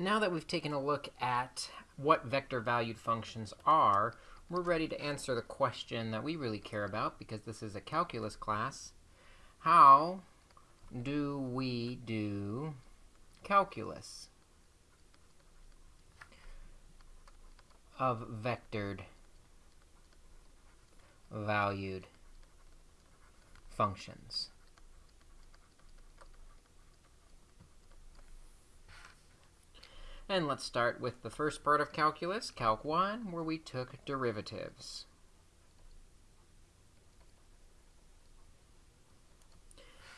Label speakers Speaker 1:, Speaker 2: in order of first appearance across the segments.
Speaker 1: Now that we've taken a look at what vector-valued functions are, we're ready to answer the question that we really care about because this is a calculus class. How do we do calculus of vectored valued functions? And let's start with the first part of calculus, Calc 1, where we took derivatives.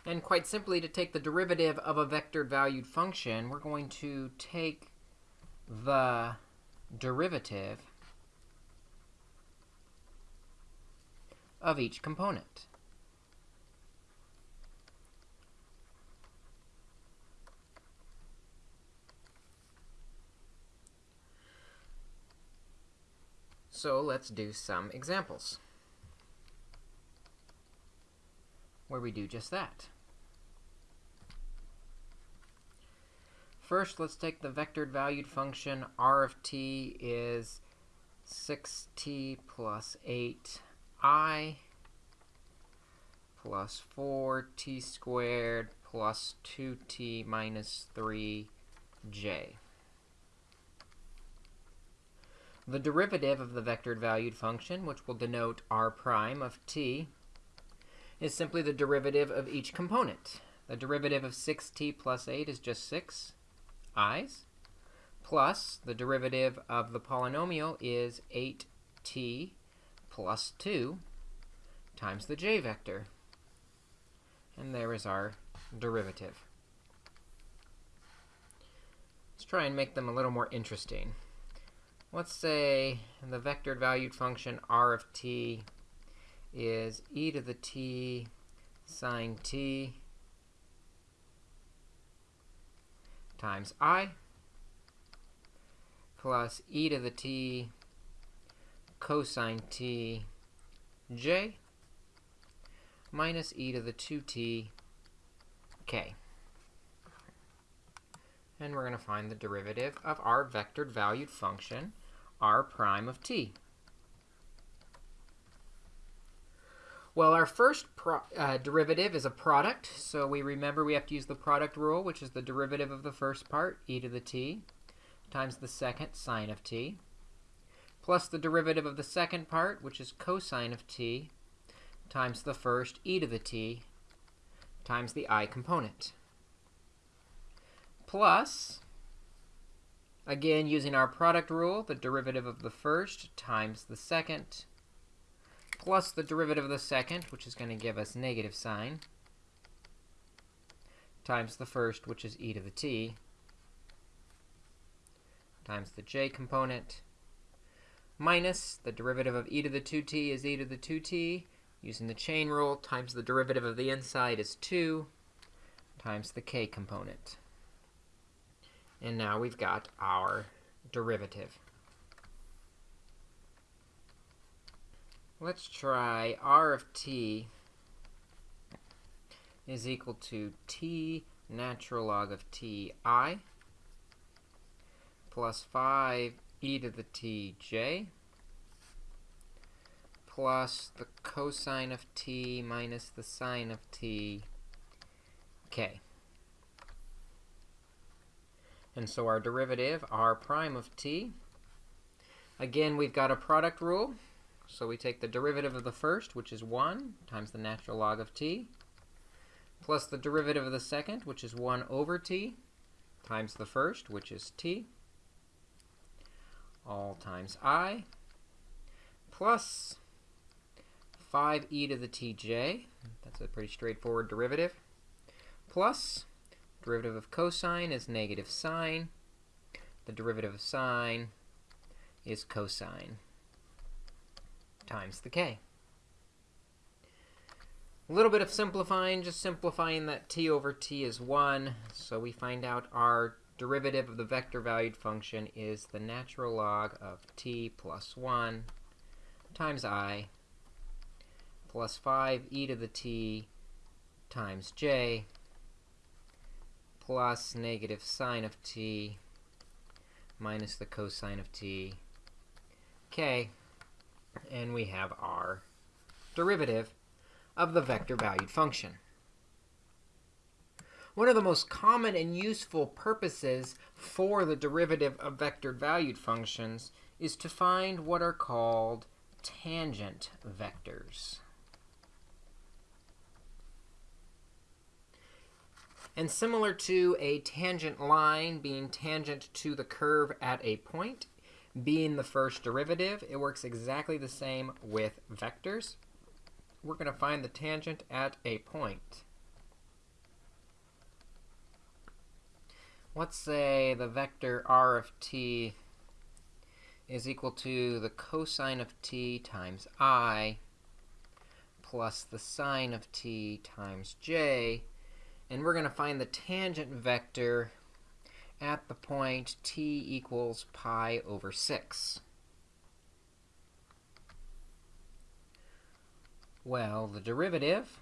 Speaker 1: And quite simply, to take the derivative of a vector valued function, we're going to take the derivative of each component. So let's do some examples where we do just that. First, let's take the vectored valued function r of t is 6t plus 8i plus 4t squared plus 2t minus 3j. The derivative of the vectored valued function, which will denote r prime of t, is simply the derivative of each component. The derivative of 6t plus 8 is just 6 i's, plus the derivative of the polynomial is 8t plus 2 times the j vector. And there is our derivative. Let's try and make them a little more interesting let's say the vectored valued function r of t is e to the t sine t times i plus e to the t cosine t j minus e to the 2t k. And we're going to find the derivative of our vectored valued function r prime of t. Well, our first uh, derivative is a product, so we remember we have to use the product rule, which is the derivative of the first part, e to the t, times the second, sine of t, plus the derivative of the second part, which is cosine of t, times the first, e to the t, times the i component, plus Again, using our product rule, the derivative of the first times the second, plus the derivative of the second, which is going to give us negative sine, times the first, which is e to the t, times the j component, minus the derivative of e to the 2t is e to the 2t, using the chain rule, times the derivative of the inside is 2, times the k component. And now we've got our derivative. Let's try r of t is equal to t natural log of t i plus 5 e to the t j plus the cosine of t minus the sine of t k. And so our derivative, r prime of t, again, we've got a product rule. So we take the derivative of the first, which is 1, times the natural log of t, plus the derivative of the second, which is 1 over t, times the first, which is t, all times i, plus 5e to the tj, that's a pretty straightforward derivative, plus Derivative of cosine is negative sine. The derivative of sine is cosine times the k. A little bit of simplifying, just simplifying that t over t is 1. So we find out our derivative of the vector valued function is the natural log of t plus 1 times i plus 5 e to the t times j plus negative sine of t minus the cosine of t, k, and we have our derivative of the vector-valued function. One of the most common and useful purposes for the derivative of vector-valued functions is to find what are called tangent vectors. And similar to a tangent line being tangent to the curve at a point, being the first derivative, it works exactly the same with vectors. We're going to find the tangent at a point. Let's say the vector r of t is equal to the cosine of t times i plus the sine of t times j. And we're going to find the tangent vector at the point t equals pi over 6. Well, the derivative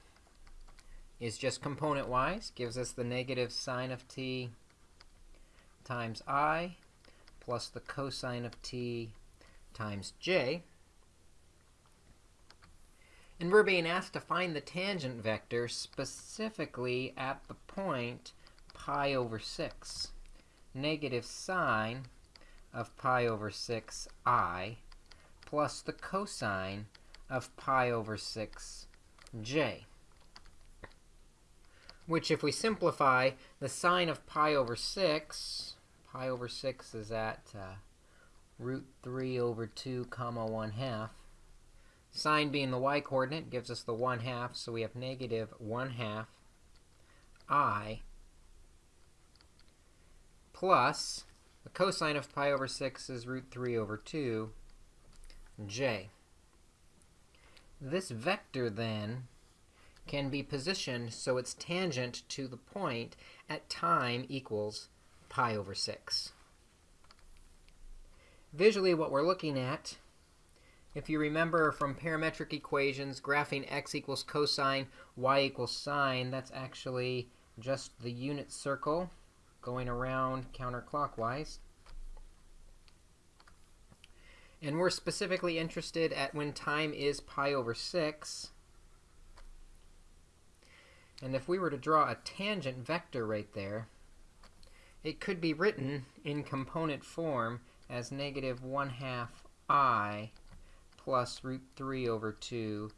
Speaker 1: is just component-wise, gives us the negative sine of t times i plus the cosine of t times j. And we're being asked to find the tangent vector specifically at the point pi over 6. Negative sine of pi over 6i plus the cosine of pi over 6j. Which, if we simplify, the sine of pi over 6 pi over 6 is at uh, root 3 over 2 comma 1 half. Sine being the y-coordinate gives us the 1 half, so we have negative 1 half i plus the cosine of pi over 6 is root 3 over 2 j. This vector, then, can be positioned so it's tangent to the point at time equals pi over 6. Visually, what we're looking at, if you remember from parametric equations, graphing x equals cosine, y equals sine, that's actually just the unit circle going around counterclockwise. And we're specifically interested at when time is pi over 6. And if we were to draw a tangent vector right there, it could be written in component form as negative 1 half i plus root 3 over 2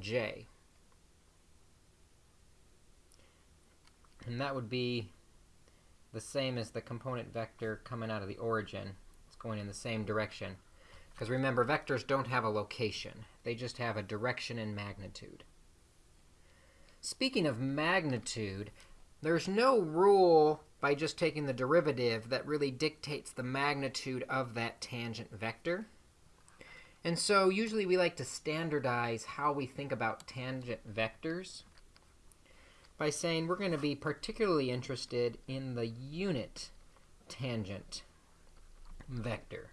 Speaker 1: j. And that would be the same as the component vector coming out of the origin. It's going in the same direction. Because remember, vectors don't have a location. They just have a direction and magnitude. Speaking of magnitude, there's no rule by just taking the derivative that really dictates the magnitude of that tangent vector. And so usually we like to standardize how we think about tangent vectors by saying we're going to be particularly interested in the unit tangent vector.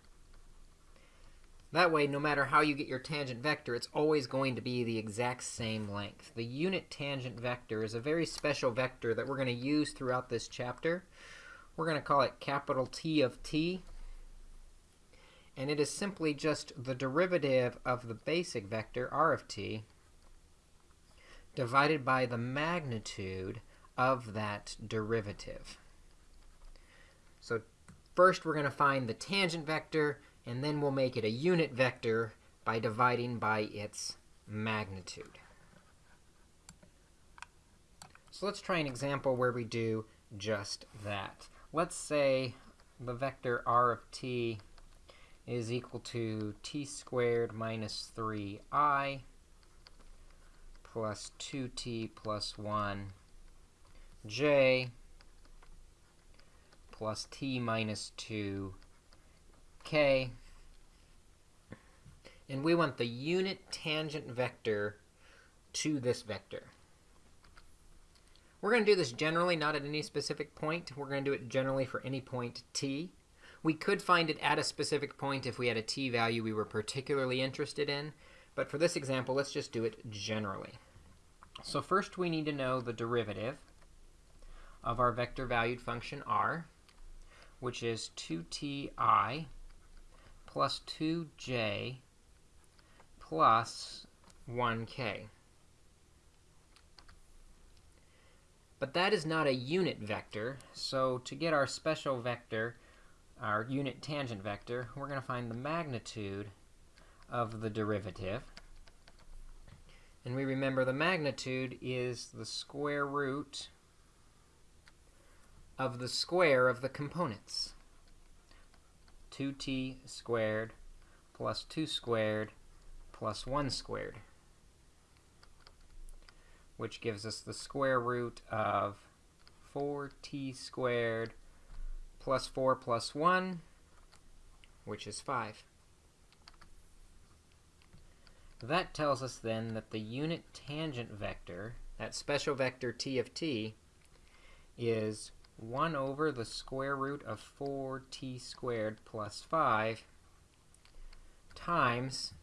Speaker 1: That way, no matter how you get your tangent vector, it's always going to be the exact same length. The unit tangent vector is a very special vector that we're going to use throughout this chapter. We're going to call it capital T of t. And it is simply just the derivative of the basic vector, r of t, divided by the magnitude of that derivative. So first, we're going to find the tangent vector and then we'll make it a unit vector by dividing by its magnitude. So let's try an example where we do just that. Let's say the vector r of t is equal to t squared minus 3i plus 2t plus 1 j plus t minus 2 k. And we want the unit tangent vector to this vector. We're going to do this generally, not at any specific point. We're going to do it generally for any point t. We could find it at a specific point if we had a t value we were particularly interested in. But for this example, let's just do it generally. So first we need to know the derivative of our vector valued function r. which is 2ti plus 2j plus 1k. But that is not a unit vector, so to get our special vector, our unit tangent vector, we're going to find the magnitude of the derivative. And we remember the magnitude is the square root of the square of the components. 2t squared plus 2 squared plus 1 squared which gives us the square root of 4t squared plus 4 plus 1, which is 5. That tells us then that the unit tangent vector, that special vector t of t, is 1 over the square root of 4t squared plus 5 times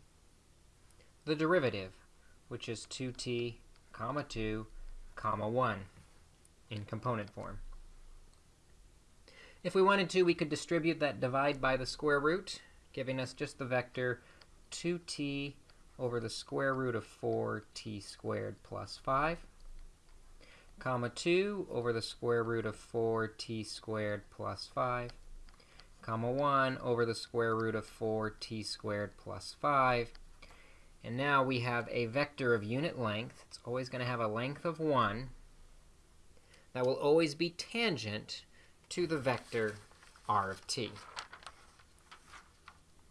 Speaker 1: the derivative, which is 2t comma 2, comma 1 in component form. If we wanted to, we could distribute that divide by the square root, giving us just the vector 2t over the square root of 4t squared plus 5, comma 2 over the square root of 4t squared plus 5, comma 1 over the square root of 4t squared plus 5, and now we have a vector of unit length. It's always going to have a length of 1 that will always be tangent to the vector r of t.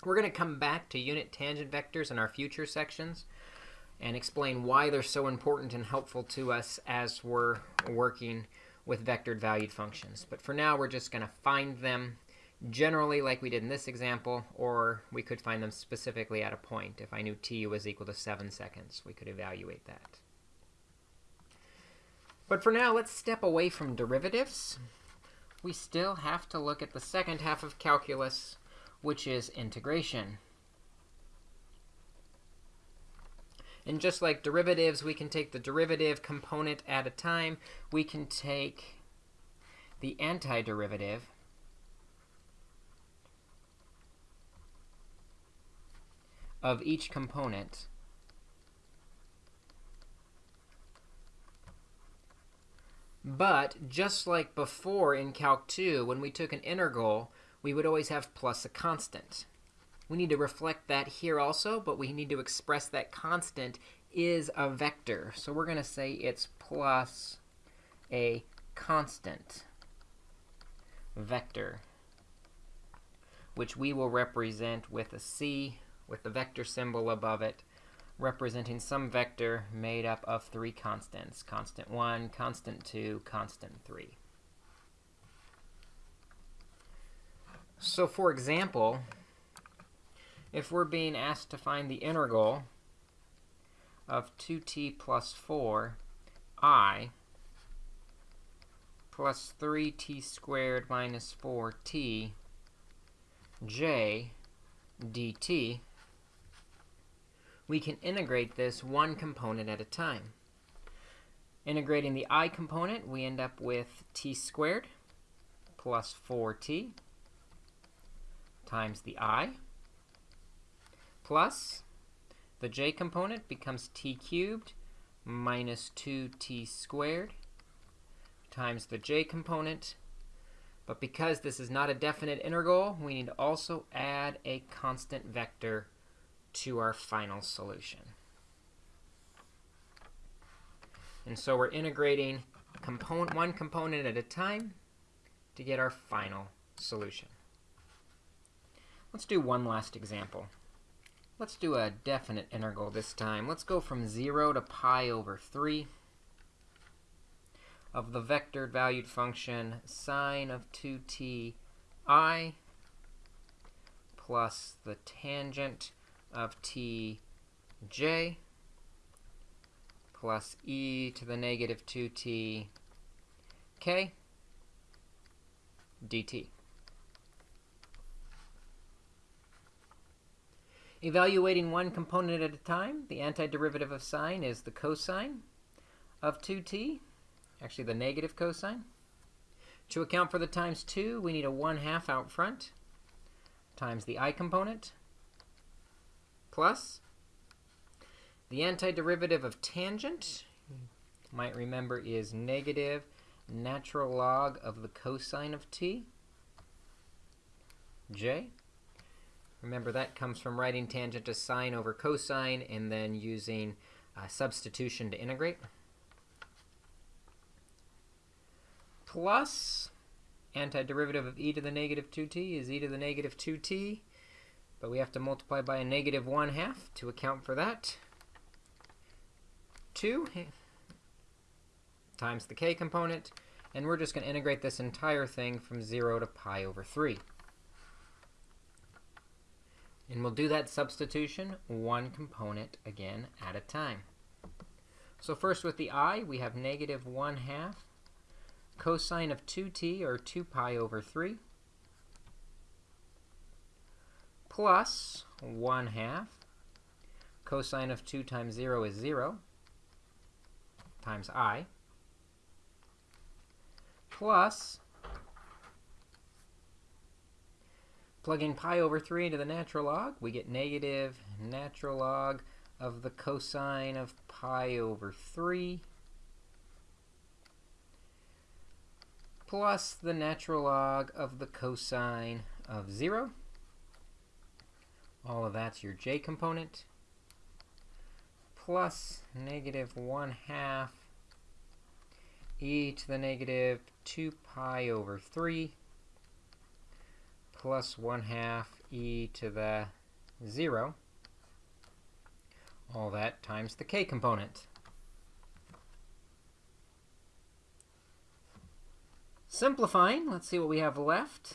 Speaker 1: We're going to come back to unit tangent vectors in our future sections and explain why they're so important and helpful to us as we're working with vectored valued functions. But for now, we're just going to find them generally like we did in this example, or we could find them specifically at a point. If I knew t was equal to 7 seconds, we could evaluate that. But for now, let's step away from derivatives. We still have to look at the second half of calculus, which is integration. And just like derivatives, we can take the derivative component at a time. We can take the antiderivative of each component. But just like before in Calc 2, when we took an integral, we would always have plus a constant. We need to reflect that here also, but we need to express that constant is a vector. So we're going to say it's plus a constant vector, which we will represent with a c with the vector symbol above it, representing some vector made up of three constants, constant 1, constant 2, constant 3. So for example, if we're being asked to find the integral of 2t plus 4 i plus 3t squared minus 4t j dt, we can integrate this one component at a time. Integrating the i component, we end up with t squared plus 4t times the i plus the j component becomes t cubed minus 2t squared times the j component. But because this is not a definite integral, we need to also add a constant vector to our final solution. And so we're integrating component, one component at a time to get our final solution. Let's do one last example. Let's do a definite integral this time. Let's go from 0 to pi over 3 of the vectored valued function sine of 2t i plus the tangent of t j plus e to the negative 2t k dt. Evaluating one component at a time, the antiderivative of sine is the cosine of 2t, actually the negative cosine. To account for the times 2, we need a 1 half out front times the i component plus the antiderivative of tangent, might remember, is negative natural log of the cosine of t, j. Remember, that comes from writing tangent as sine over cosine and then using uh, substitution to integrate. Plus antiderivative of e to the negative 2t is e to the negative 2t, but we have to multiply by a negative 1 half to account for that. 2 times the k component, and we're just going to integrate this entire thing from 0 to pi over 3. And we'll do that substitution one component again at a time. So first with the i, we have negative 1 half cosine of 2t, or 2 pi over 3, plus 1 half cosine of 2 times 0 is 0 times i, plus plugging pi over 3 into the natural log, we get negative natural log of the cosine of pi over 3 plus the natural log of the cosine of 0. All of that's your j component plus negative 1 half e to the negative 2 pi over 3 plus 1 half e to the 0. All that times the k component. Simplifying, let's see what we have left.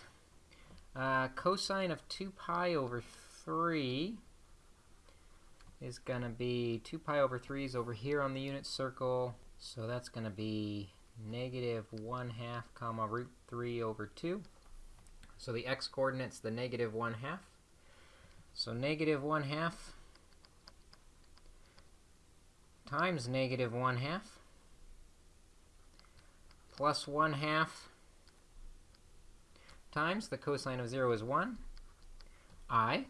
Speaker 1: Uh, cosine of 2 pi over 3 is going to be 2 pi over 3 is over here on the unit circle. So that's going to be negative 1 half comma root 3 over 2. So the x-coordinate's the negative 1 half. So negative 1 half times negative 1 half plus 1 half times the cosine of 0 is 1, i,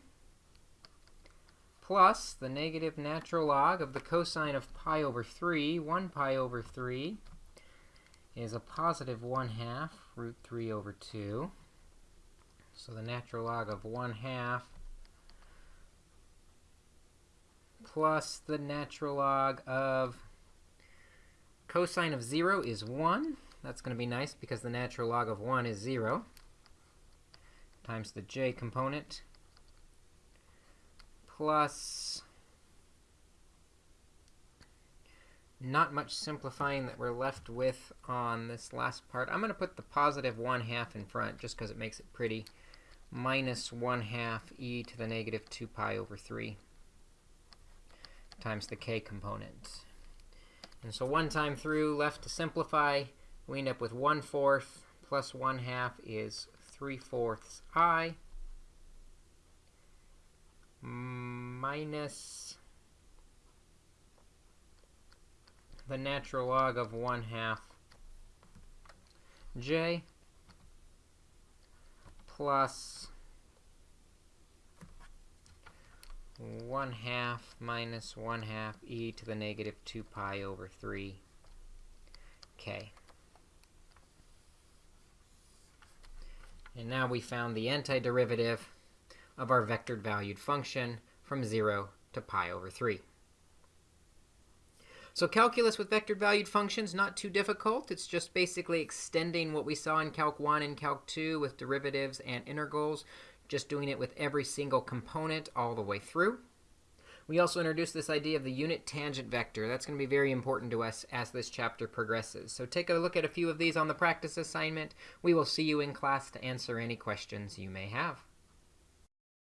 Speaker 1: plus the negative natural log of the cosine of pi over 3, 1 pi over 3, is a positive 1 half root 3 over 2. So the natural log of 1 half plus the natural log of cosine of 0 is 1. That's going to be nice because the natural log of 1 is 0 times the j component plus not much simplifying that we're left with on this last part. I'm going to put the positive 1 half in front just because it makes it pretty. Minus 1 half e to the negative 2 pi over 3 times the k component. And so one time through, left to simplify, we end up with 1 fourth plus 1 half is 3 fourths i minus the natural log of 1 half j plus 1 half minus 1 half e to the negative 2 pi over 3 k. And now we found the antiderivative of our vectored valued function from 0 to pi over 3. So calculus with vectored valued functions, not too difficult. It's just basically extending what we saw in Calc 1 and Calc 2 with derivatives and integrals, just doing it with every single component all the way through. We also introduced this idea of the unit tangent vector. That's going to be very important to us as this chapter progresses. So take a look at a few of these on the practice assignment. We will see you in class to answer any questions you may have.